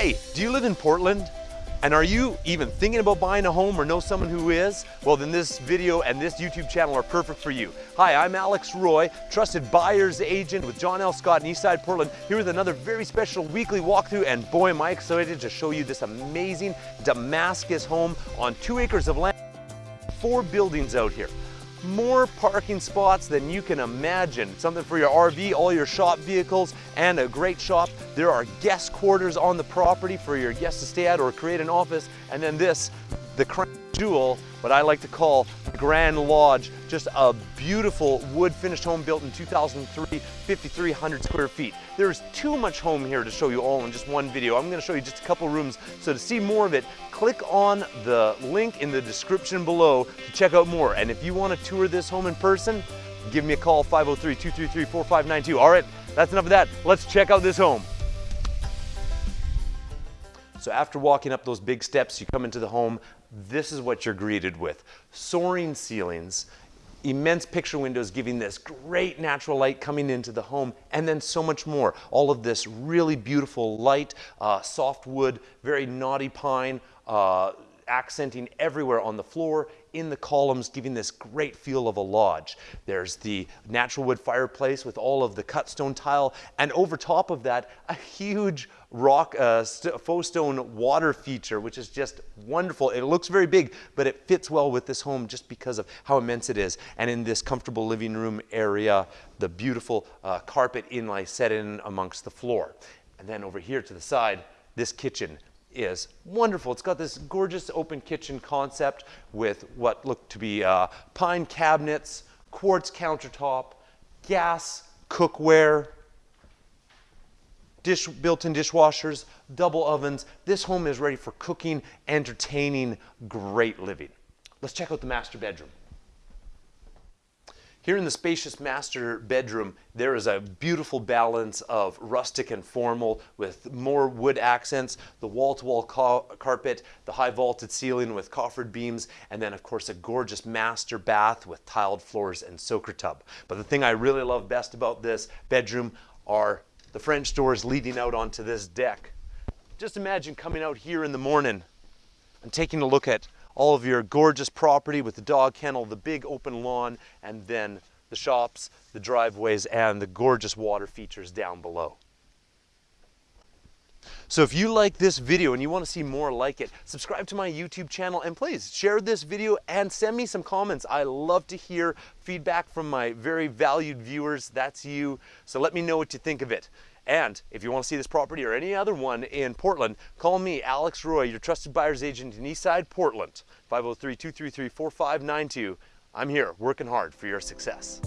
Hey, do you live in Portland? And are you even thinking about buying a home or know someone who is? Well, then this video and this YouTube channel are perfect for you. Hi, I'm Alex Roy, trusted buyer's agent with John L. Scott in Eastside, Portland, here with another very special weekly walkthrough. And boy, am I excited to show you this amazing Damascus home on two acres of land, four buildings out here more parking spots than you can imagine. Something for your RV, all your shop vehicles, and a great shop. There are guest quarters on the property for your guests to stay at or create an office. And then this, the crown jewel, what I like to call Grand Lodge, just a beautiful wood finished home built in 2003, 5,300 square feet. There's too much home here to show you all in just one video. I'm gonna show you just a couple rooms. So to see more of it, click on the link in the description below to check out more. And if you wanna tour this home in person, give me a call, 503-233-4592. All right, that's enough of that. Let's check out this home. So after walking up those big steps, you come into the home, this is what you're greeted with. Soaring ceilings, immense picture windows giving this great natural light coming into the home, and then so much more. All of this really beautiful light, uh, soft wood, very knotty pine, uh, accenting everywhere on the floor, in the columns, giving this great feel of a lodge. There's the natural wood fireplace with all of the cut stone tile, and over top of that, a huge rock uh, faux stone water feature, which is just wonderful. It looks very big, but it fits well with this home just because of how immense it is. And in this comfortable living room area, the beautiful uh, carpet inlay set in amongst the floor. And then over here to the side, this kitchen is wonderful. It's got this gorgeous open kitchen concept with what look to be uh, pine cabinets, quartz countertop, gas cookware, dish, built-in dishwashers, double ovens. This home is ready for cooking, entertaining, great living. Let's check out the master bedroom. Here in the spacious master bedroom, there is a beautiful balance of rustic and formal with more wood accents, the wall-to-wall -wall carpet, the high vaulted ceiling with coffered beams, and then of course a gorgeous master bath with tiled floors and soaker tub. But the thing I really love best about this bedroom are the French doors leading out onto this deck. Just imagine coming out here in the morning and taking a look at all of your gorgeous property with the dog kennel, the big open lawn, and then the shops, the driveways, and the gorgeous water features down below. So if you like this video and you want to see more like it, subscribe to my YouTube channel and please share this video and send me some comments. I love to hear feedback from my very valued viewers. That's you. So let me know what you think of it. And if you want to see this property or any other one in Portland, call me, Alex Roy, your trusted buyer's agent in Eastside, Portland, 503-233-4592. I'm here working hard for your success.